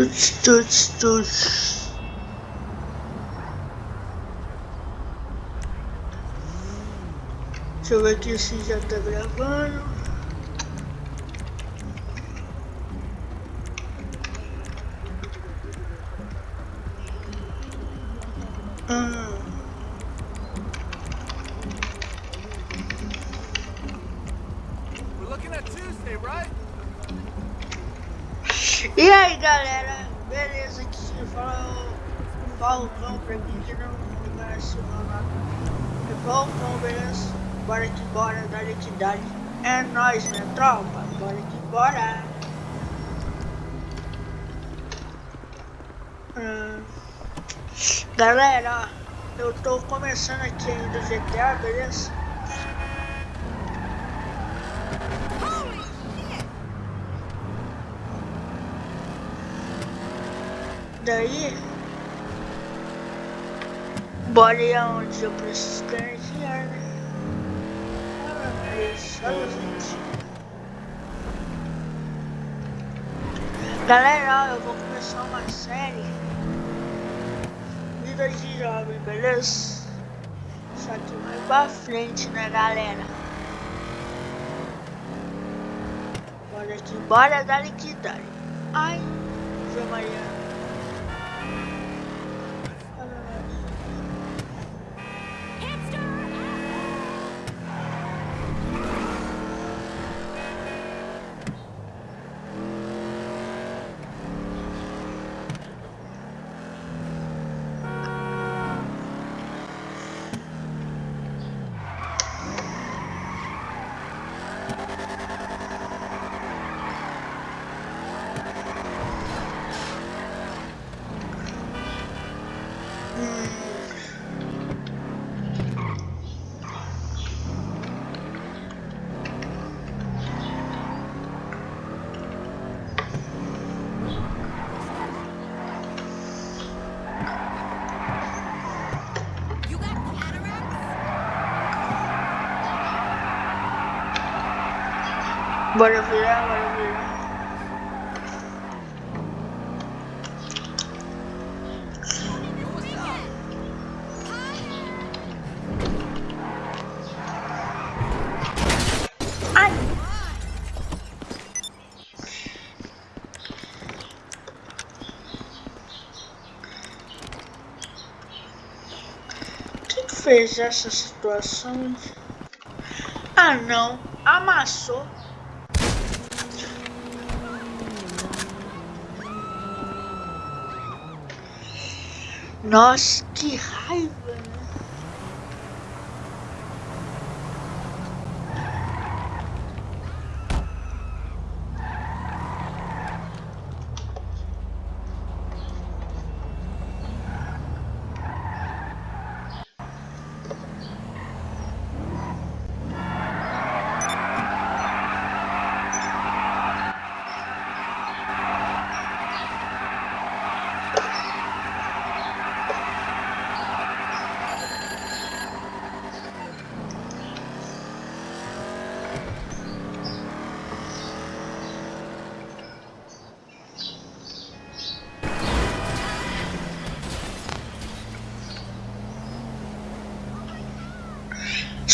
Tuts, tuts, tuts. Deixa eu ver aqui se já tá gravando. Hum. We're looking at Tuesday, right? E aí galera, beleza? Aqui quem fala o Falcão pra mim que não conhece o beleza? Bora que bora, dale que dale. É nóis, minha tropa, bora que bora. Hum. Galera, eu tô começando aqui ainda o GTA, beleza? Daí, bora ir aonde eu preciso ganhar dinheiro, né? Galera, ó, eu vou começar uma série Vida de Jovem, beleza? Só que mais pra frente, né, galera? Bora aqui, bora, dale que dale. Ai, Zé Mariana. Bora virar, bora virar. Fez essa situação? Ah não, amassou. Nossa, que raiva, né?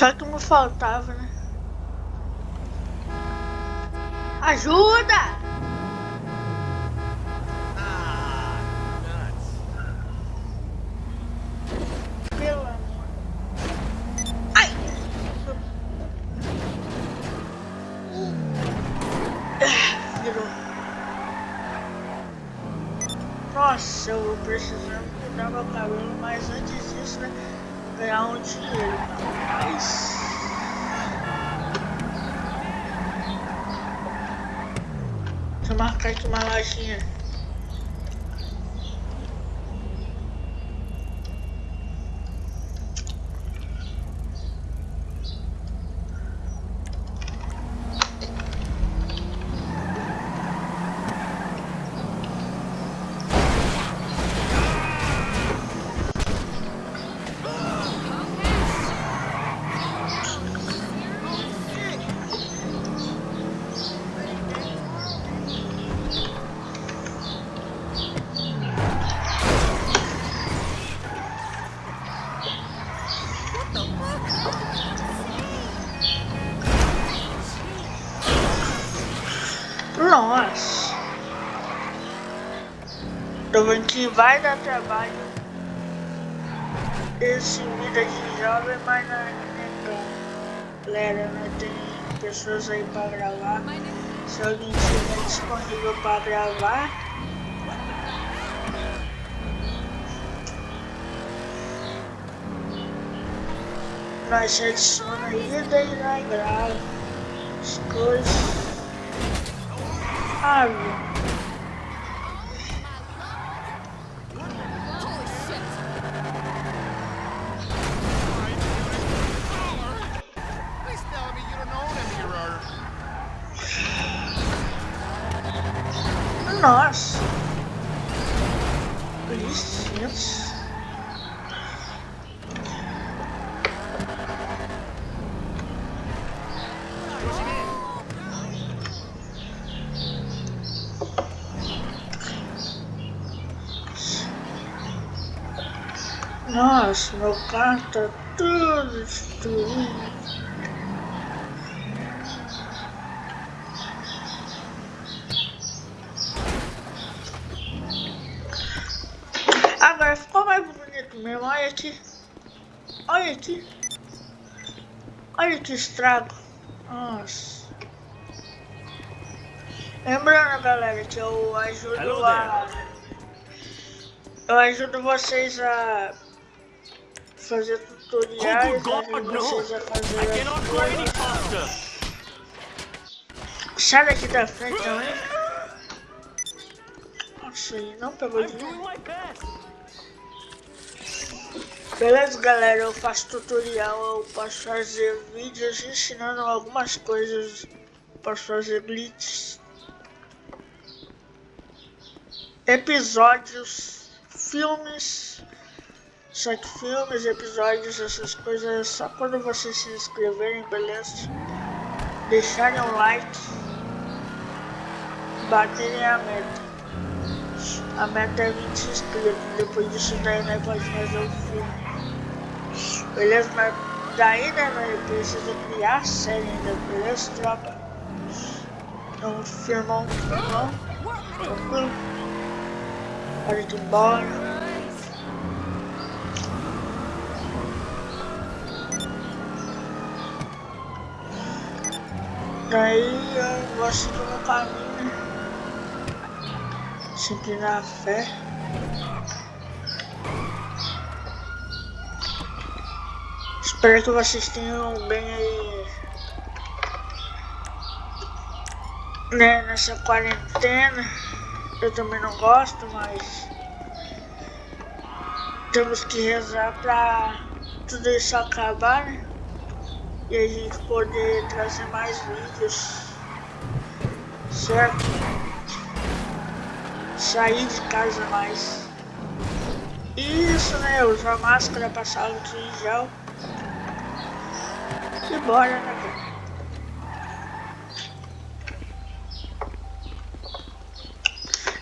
Só que não faltava, né? Ajuda! Ah! Ah. Nossa, eu vou precisando cuidar meu cabelo, mas antes disso, né? Ganhar um dinheiro. Mas. Deixa eu marcar aqui uma lojinha. Que vai dar trabalho esse vida de jovem, mas não é tão. Galera, né? Tem pessoas aí pra gravar. Se alguém estiver disponível pra gravar. Nós adiciona aí e daí nós grava as coisas. Ah, meu. Licença. Nossa, meu carro tá tudo destruído. Agora ficou mais bonito mesmo, olha aqui. Olha aqui. Olha que estrago. Nossa. Lembrando, galera, que eu ajudo Hello a... Eu ajudo vocês a fazer tutoriais, Oh, ajudo God, vocês a fazer faster. Sai daqui da frente também. Nossa, ele não pegou de mim. Beleza, galera? Eu faço tutorial, eu posso fazer vídeos ensinando algumas coisas. Posso fazer glitches. Episódios, filmes. Só que filmes, episódios, essas coisas é só quando vocês se inscreverem, beleza? Deixarem um like. Baterem a meta. A meta é 20 inscritos. Depois disso daí nós pode fazer o filme. Beleza? Mas daí né, nós precisa criar a série ainda, beleza, tropa? Então firmão, firmão. Tranquilo. Hora de ir embora. Daí eu vou seguir o meu caminho, né? Sempre na fé. Espero que vocês tenham bem aí. Né, nessa quarentena. Eu também não gosto, mas. Temos que rezar pra tudo isso acabar, né? E a gente poder trazer mais vídeos. Certo? Sair de casa mais. Isso, né? Usar máscara, passar álcool em gel. E bora, né, cara?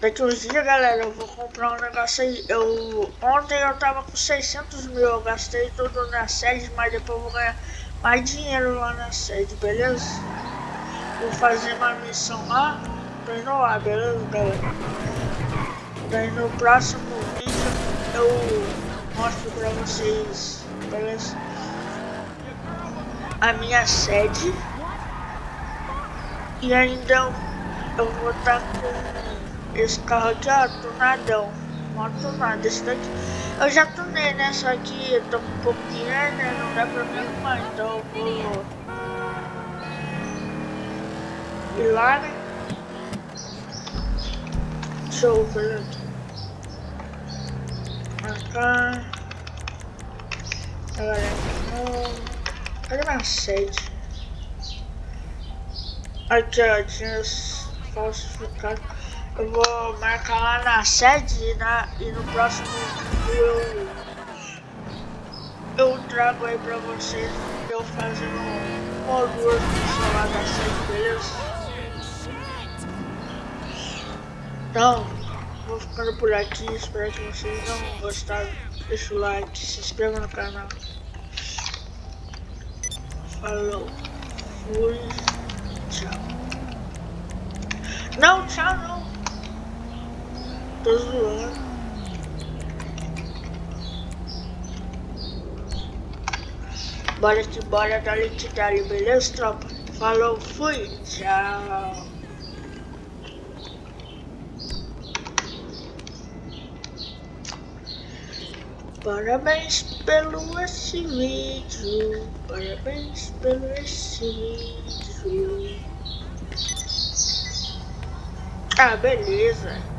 Daqui uns dias, galera, eu vou comprar um negócio aí. Eu, ontem eu tava com 600 mil, eu gastei tudo na sede, mas depois eu vou ganhar mais dinheiro lá na sede, beleza? Vou fazer uma missão lá, lá, beleza, galera? Daí no próximo vídeo eu mostro pra vocês, beleza? A minha sede. E ainda eu, eu vou estar com esse carro aqui, ó, tunadão. Mó tunado, esse daqui. Eu já tunei, né? Só que eu tô com um de dinheiro, né? Não dá pra mim arrumar, então eu vou ir lá, né? Deixa eu ver aqui. Marcar. Agora não. Cadê minha sede? Aqui, ó, tinha falsificado. Eu vou marcar lá na sede e, na, e no próximo vídeo eu, eu trago aí pra vocês eu fazendo um missões lá da sede, beleza? Então, vou ficando por aqui, espero que vocês tenham gostado. Deixa o like, se inscreva no canal. Falou, fui, tchau. Não, tchau não. Tô zoando. Bora que bora, dali que dali, beleza, tropa? Falou, fui, tchau. Parabéns pelo esse vídeo, parabéns pelo esse vídeo. Ah, beleza.